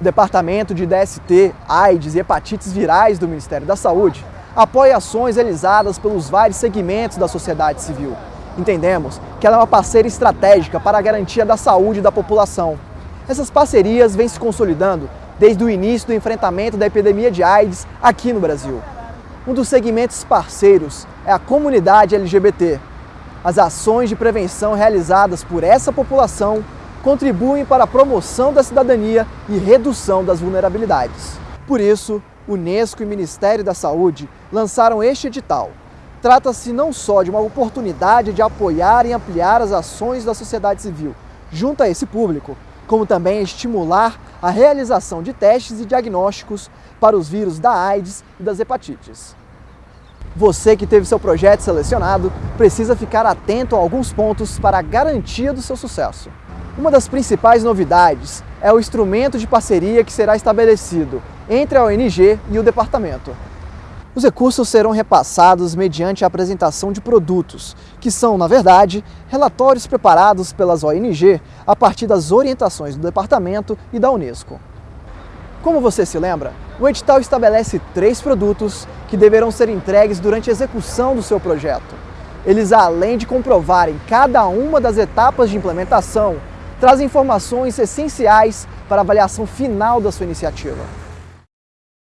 O Departamento de DST, AIDS e Hepatites Virais do Ministério da Saúde apoia ações realizadas pelos vários segmentos da sociedade civil. Entendemos que ela é uma parceira estratégica para a garantia da saúde da população. Essas parcerias vêm se consolidando desde o início do enfrentamento da epidemia de AIDS aqui no Brasil. Um dos segmentos parceiros é a comunidade LGBT. As ações de prevenção realizadas por essa população contribuem para a promoção da cidadania e redução das vulnerabilidades. Por isso, Unesco e Ministério da Saúde lançaram este edital. Trata-se não só de uma oportunidade de apoiar e ampliar as ações da sociedade civil junto a esse público, como também estimular a realização de testes e diagnósticos para os vírus da AIDS e das hepatites. Você que teve seu projeto selecionado precisa ficar atento a alguns pontos para a garantia do seu sucesso. Uma das principais novidades é o instrumento de parceria que será estabelecido entre a ONG e o departamento. Os recursos serão repassados mediante a apresentação de produtos, que são, na verdade, relatórios preparados pelas ONG a partir das orientações do departamento e da Unesco. Como você se lembra, o edital estabelece três produtos que deverão ser entregues durante a execução do seu projeto. Eles, além de comprovarem cada uma das etapas de implementação, trazem informações essenciais para a avaliação final da sua iniciativa.